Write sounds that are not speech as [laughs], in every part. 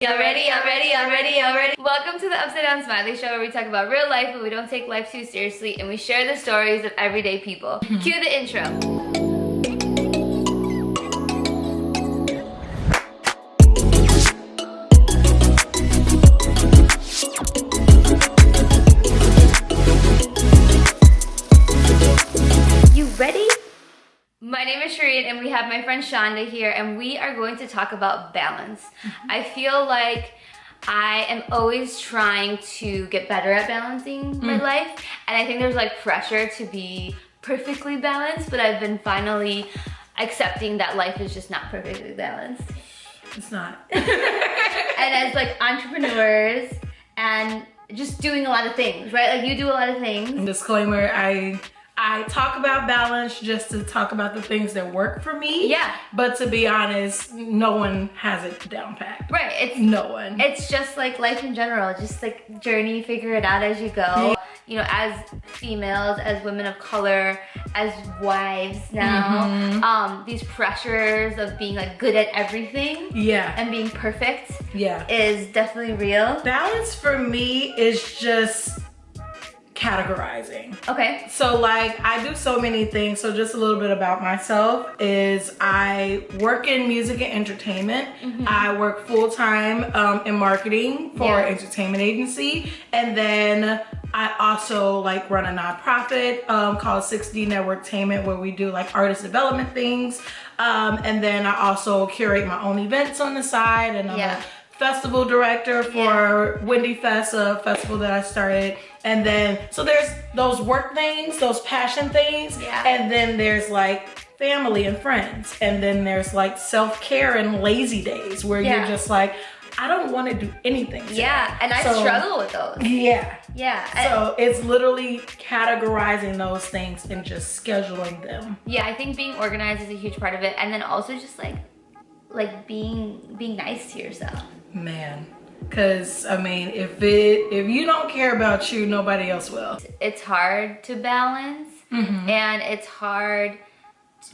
Y'all ready? Y'all ready? Y'all ready? Y'all ready? Welcome to the Upside Down Smiley Show where we talk about real life but we don't take life too seriously and we share the stories of everyday people. [laughs] Cue the intro. And we have my friend Shonda here and we are going to talk about balance. Mm-hmm. I feel like I am always trying to get better at balancing my mm. life and I think there's like pressure to be perfectly balanced but I've been finally accepting that life is just not perfectly balanced. It's not. [laughs] [laughs] and as like entrepreneurs and just doing a lot of things, right? Like you do a lot of things. And Disclaimer, I I talk about balance just to talk about the things that work for me. Yeah. But to be honest, no one has it down pat. Right. It's No one. it's just like life in general just like journey figure it out as you go you know as females as women of color as wives now Mm-hmm. um these pressures of being like good at everything yeah. and being perfect yeah. is definitely real Balance for me is just categorizing. okay So like I do so many things. So just a little bit about myself is I work in music and entertainment. I work full time um, in marketing for Yeah. an entertainment agency, and then I also like run a nonprofit um, called 6D Networktainment where we do like artist development things. Um, and then I also curate my own events on the side, and I'm Yeah. a festival director for Windy Fest, a festival that I started. And then, so there's those work things, those passion things. Yeah. And then there's like family and friends. And then there's like self-care and lazy days where Yeah. you're just like, I don't want to do anything. today." yeah and i So- struggle with those Yeah. yeah I- So it's literally categorizing those things and just scheduling them. yeah i think being organized is a huge part of it and then also just like like being being nice to yourself Man. Cause I mean, if it if you don't care about you, nobody else will. it's hard to balance mm-hmm. and it's hard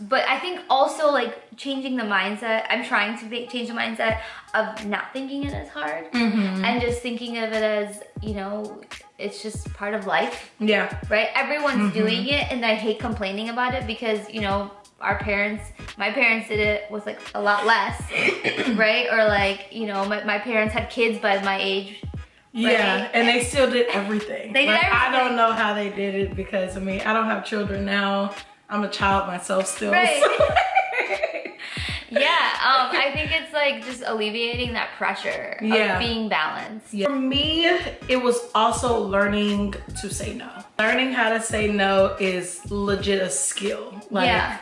but i think also like changing the mindset i'm trying to change the mindset of not thinking it as hard mm-hmm. and just thinking of it as you know it's just part of life Yeah. right everyone's mm-hmm. doing it and i hate complaining about it because you know our parents my parents did it with like a lot less [coughs] right or like you know my, my parents had kids by my age Yeah, and they still did everything. They did Like, I don't know how they did it because I mean I don't have children now. I'm a child myself still. Right. so- [laughs] yeah um i think it's like just alleviating that pressure Yeah. of being balanced Yeah. For me, it was also learning to say no. Learning how to say no is legit a skill. Like Yeah.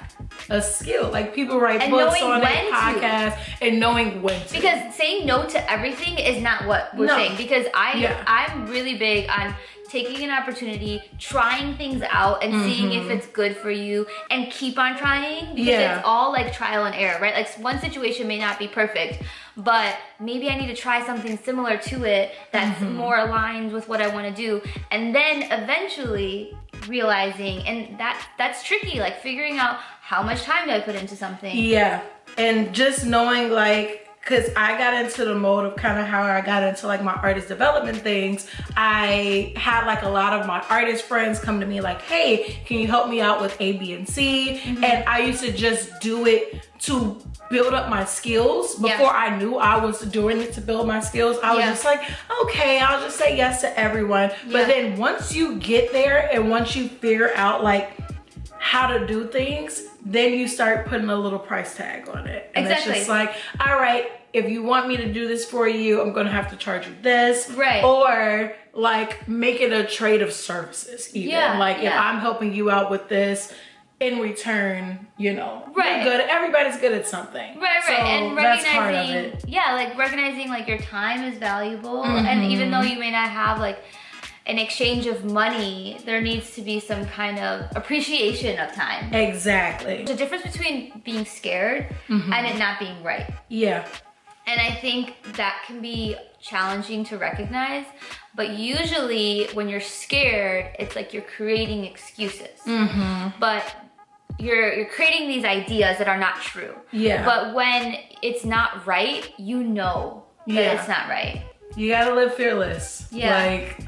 a skill. Like people write And books on their when to. podcast and knowing when to. because saying no to everything is not what we're No. saying because i Yeah. i'm really big on taking an opportunity trying things out and seeing if it's good for you and keep on trying because Mm-hmm. Yeah. it's all like trial and error right like one situation may not be perfect but maybe i need to try something similar to it that's Mm-hmm. more aligned with what i want to do and then eventually realizing and that that's tricky like figuring out how much time do i put into something Yeah, and just knowing like, cause I got into the mode of kind of how I got into like my artist development things. I had like a lot of my artist friends come to me like, hey, can you help me out with A, B, and C? Mm-hmm. And I used to just do it to build up my skills Yeah. before I knew I was doing it to build my skills. I was Yeah. just like, okay, I'll just say yes to everyone. Yeah. But then once you get there and once you figure out like how to do things, then you start putting a little price tag on it. And Exactly. it's just like, all right, if you want me to do this for you, I'm gonna have to charge you this. Right. Or like make it a trade of services even. Yeah, like if. I'm helping you out with this, in return, you know, Right. you're good. Everybody's good at something. Right, right, So and that's part of recognizing, it. yeah, like recognizing like your time is valuable, Mm-hmm. and even though you may not have like an exchange of money, there needs to be some kind of appreciation of time. Exactly. The difference between being scared Mm-hmm. and it not being right, Yeah. and I think that can be challenging to recognize. But usually, when you're scared, it's like you're creating excuses. Mm-hmm. But you're you're creating these ideas that are not true. Yeah. But when it's not right, you know that Yeah. it's not right. You gotta live fearless. Yeah. Like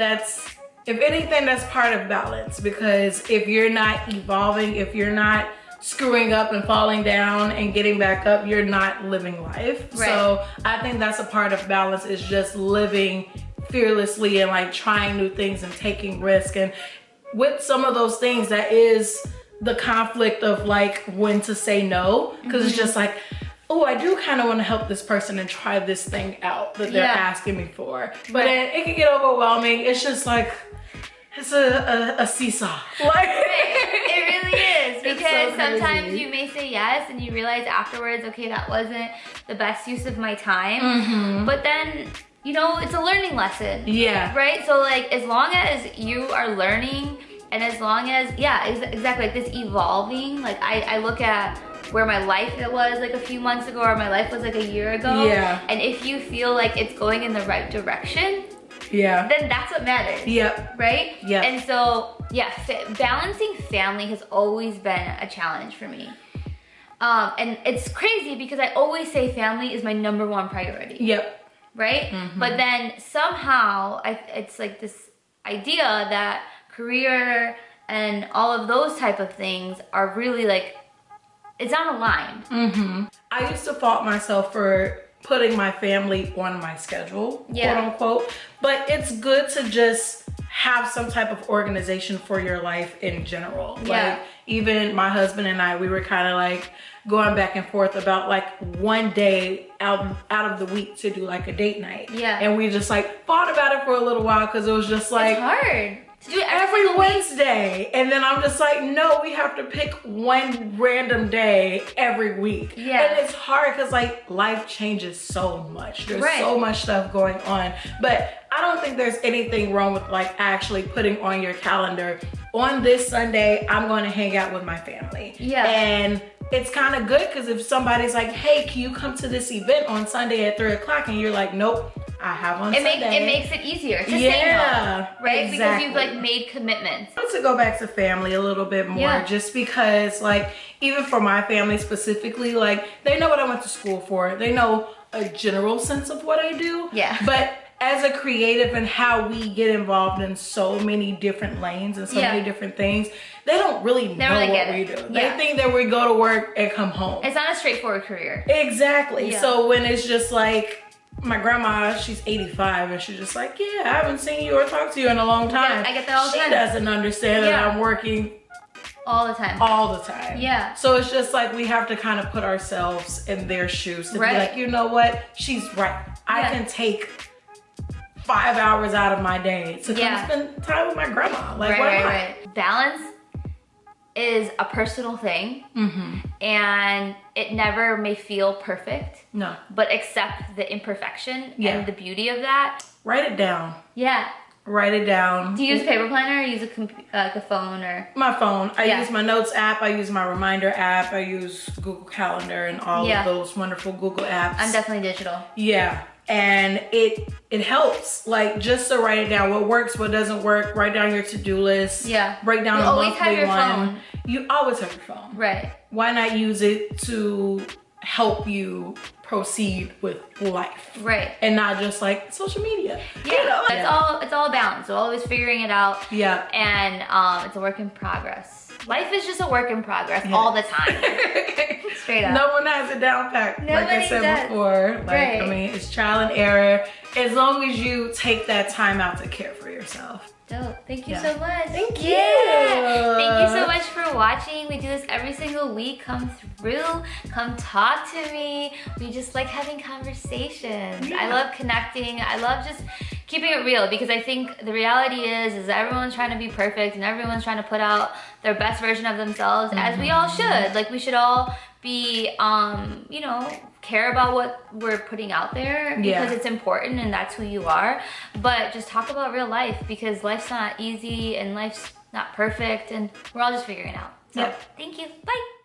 that's if anything, that's part of balance because if you're not evolving, if you're not screwing up and falling down and getting back up, you're not living life. Right. So I think that's a part of balance is just living fearlessly and like trying new things and taking risk. And with some of those things, that is the conflict of like when to say no. because it's mm-hmm. just like, oh, I do kind of want to help this person and try this thing out that they're Yeah. asking me for. But Right. then it can get overwhelming. It's just like, it's a, a, a seesaw. Like, [laughs] It really is because so sometimes you may say yes and you realize afterwards, okay, that wasn't the best use of my time. Mhm. But then, you know, it's a learning lesson. Yeah. Right? So like as long as you are learning and as long as, yeah, exactly, like this evolving, like I, I look at where my life it was like a few months ago or my life was like a year ago. Yeah. And if you feel like it's going in the right direction, Yeah. then that's what matters Yep. right? Yeah. And so, yeah, balancing family has always been a challenge for me. Um, and it's crazy because I always say family is my number one priority, Yep. right? Mm-hmm. But then somehow, I, it's like this idea that career and all of those type of things are really like, it's on a line. hmm I used to fault myself for putting my family on my schedule, Yeah. quote unquote. But it's good to just have some type of organization for your life in general. Yeah. Like even my husband and I, we were kind of like going back and forth about like one day out out of the week to do like a date night. Yeah. And we just like fought about it for a little while because it was just like it's hard it every, every single week. Wednesday. And then I'm just like, no, we have to pick one random day every week. Yeah. And it's hard because like life changes so much. There's Right. so much stuff going on. But I don't think there's anything wrong with like actually putting on your calendar on this Sunday, I'm going to hang out with my family. Yeah. And it's kind of good because if somebody's like, hey, can you come to this event on Sunday at three o'clock? And you're like, nope, I have on It, make, Sunday. it makes it easier to say Yeah, no, right? Because you've like made commitments. I want to go back to family a little bit more Yeah. just because like even for my family specifically like they know what I went to school for they know a general sense of what I do Yeah. but as a creative and how we get involved in so many different lanes and so Yeah. many different things they don't really know really what we do Yeah. they think that we go to work and come home It's not a straightforward career. Exactly. Yeah. So when it's just like my grandma, she's 85 and she's just like, yeah, I haven't seen you or talked to you in a long time. I get that all the she time. doesn't understand Yeah. that I'm working All the time. all the time. Yeah. So it's just like we have to kind of put ourselves in their shoes to Right. be like, you know what? She's right. I can take five hours out of my day to Yeah. come spend time with my grandma. Like, right, why right, right. Balance is a personal thing Mm-hmm. and it never may feel perfect, No. but accept the imperfection Yeah. and the beauty of that. Write it down. Yeah. Write it down. Do you use a paper planner or use a, like a phone or? my phone. I Yeah. use my notes app. I use my reminder app. I use Google Calendar and all Yeah. of those wonderful Google apps. I'm definitely digital. yeah, and it it helps. Like just to write it down. What works, what doesn't work. Write down your to do list. Yeah. Break down You a always monthly have your one. phone. You always have your phone. Right. Why not use it to help you proceed with life Right. and not just like social media? Yeah. You know? It's all it's all balance. So always figuring it out. Yeah. And um, it's a work in progress. Life is just a work in progress Yeah. all the time. [laughs] Straight up. No one has it down pat. like I said does. before. Like I mean, it's trial and error. As long as you take that time out to care for yourself. Dope. Thank you Yeah. so much. Thank Yeah. you. Thank you so much for watching. We do this every single week. Come through. Come talk to me. We just like having conversations. I love connecting. I love just keeping it real because I think the reality is is everyone's trying to be perfect and everyone's trying to put out their best version of themselves as we all should. Like we should all be um, you know, care about what we're putting out there because Yeah. it's important and that's who you are. But just talk about real life because life's not easy and life's not perfect and we're all just figuring it out. So Yep. thank you. Bye.